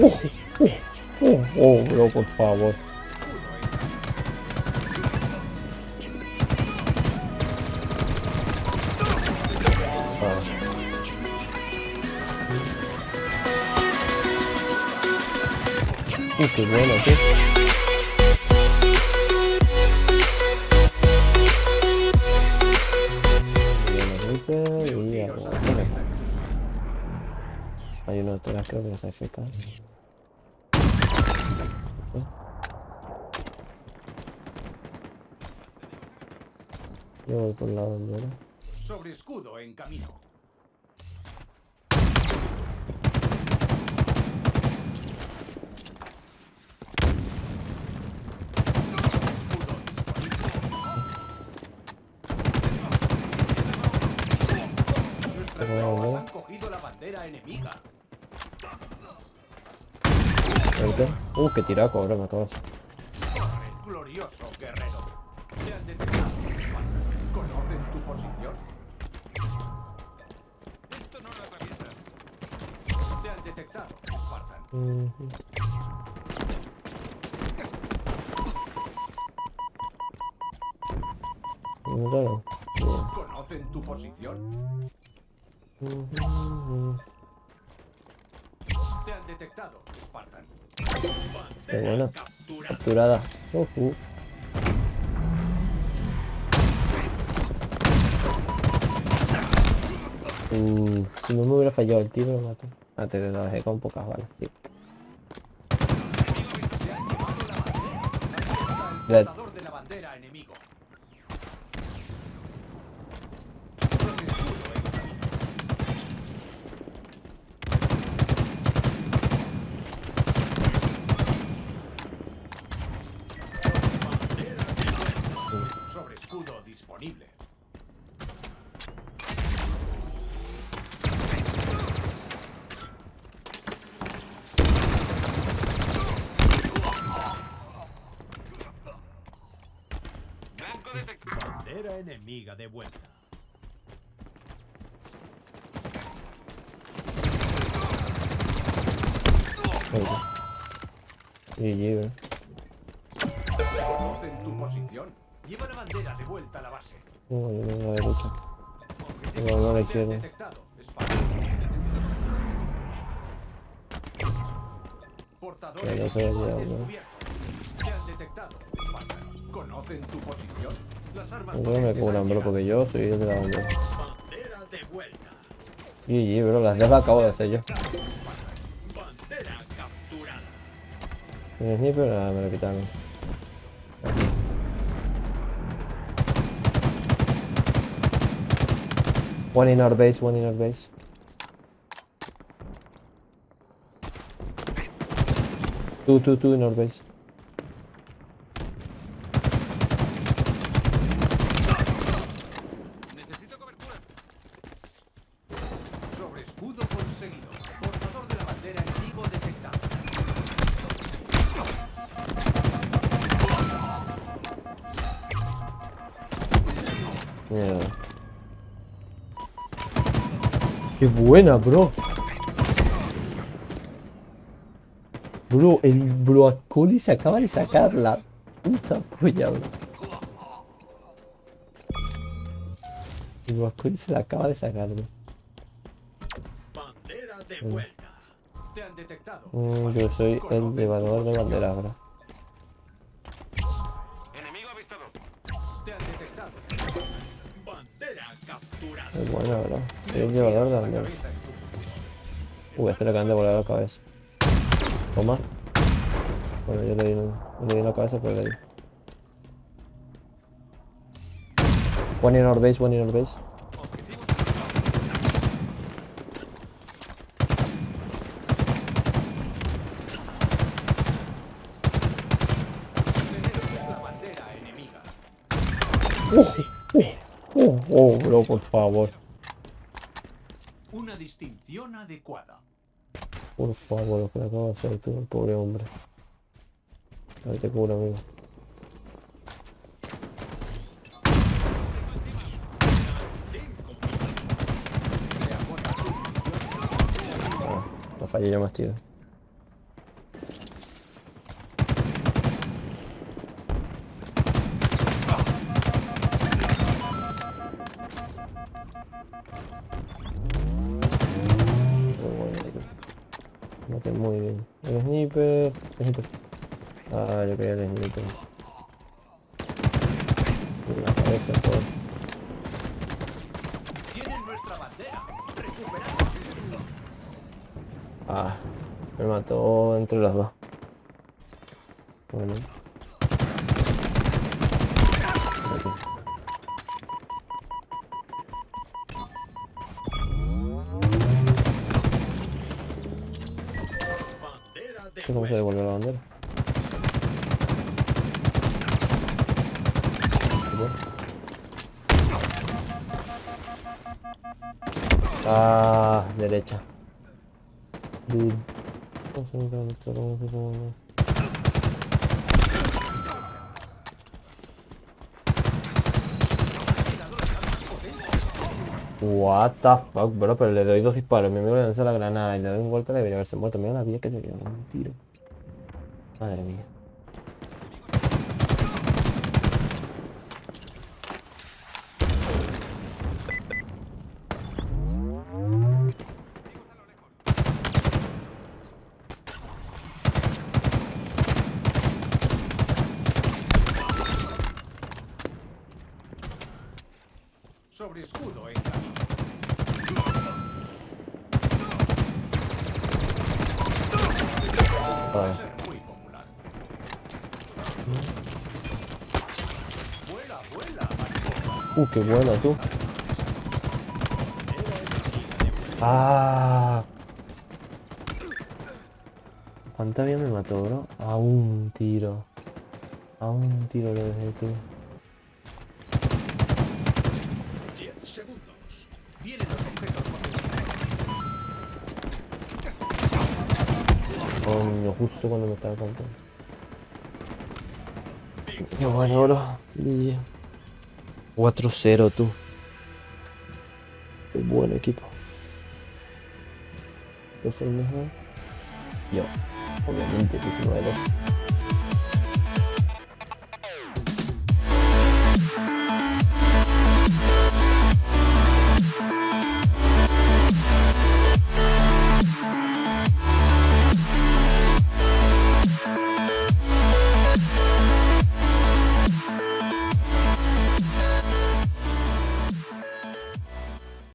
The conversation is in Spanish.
Oh, oh, oh, bro, por favor. Ah. Uh, qué bueno. Hay uno detrás, creo que está FK. Yo voy por la bandera. Sobre escudo en camino. Nuestras tropas han cogido la bandera enemiga. Vente. Uh, qué tiraco, ahora me acabas. Glorioso guerrero. Te han detectado. ¿Conocen tu posición? Esto no lo atraviesas. Te han detectado, Spartan. Míralo. ¿Conocen tu posición? Te han detectado, Spartan. Qué buena. Capturada. Ujú. Mm, si no me hubiera fallado el tiro, lo mato. Antes de lo dejé con pocas balas, tío. Se han llevado la bandera. Está el Dead. portador de la bandera enemigo. Sobre escudo en camino. Sobre escudo disponible. Bandera enemiga de vuelta. Bro. ¿Conocen tu posición? Lleva la bandera de vuelta a la base. Uh, yo vengo a la derecha. Objetivo No, no la izquierda. Portador ¿no? descubierto. Te han detectado, Spartan. ¿Conocen tu posición? Que me han bro, porque yo soy el de la bandera. Bandera de vuelta. GG, bro, las dos las acabo de hacer yo. Bandera capturada. El sniper, ah, me lo quitaron. One in our base, one in our base. Two, two, two in our base. Escudo conseguido. Portador de la bandera enemigo detectado. Mierda. Qué buena, bro. Bro, el broccoli se acaba de sacar la puta polla, bro. El broccoli se la acaba de sacar, bro. Bandera de vuelta. Te han detectado. Mm, yo soy el llevador de bandera ahora. Enemigo avistado. Te han detectado. Bandera capturada. Es buena, bro. Soy el llevador de bandera. Uy, este le acaban de volar la cabeza. Toma. Bueno, yo le di, le di en la cabeza, pero le di. One in our base, one in our base. La bandera enemiga. Oh, oh, bro, por favor. Una distinción adecuada. Por favor, lo que acabo de hacer tú, el pobre hombre. A ver, te cubro, amigo. Ah, no fallé yo más, tío. Muy bien. El sniper. Ah, yo quería el sniper. En la cabeza, por. Ah, me mató entre los dos. Bueno. ¿Qué ¿Cómo se devuelve la bandera? Ah, derecha. Dude. No sé, no sé, no sé, no sé, no sé. What the fuck, bro, pero le doy dos disparos, mi amigo le lanza la granada y le doy un golpe, debería haberse muerto. Mira la vida que se quedó, un tiro. Madre mía. Sobre escudo en camino. Va a Joder. Uh, qué buena tú. Ah. ¿Cuánta vida me mató, bro? A un tiro. A un tiro le dejé tú. Coño, justo cuando me estaba contando. Qué bueno, bro. Y- 4-0 tú. Qué buen equipo. ¿Qué fue el mejor? Yo. Obviamente, 19-2.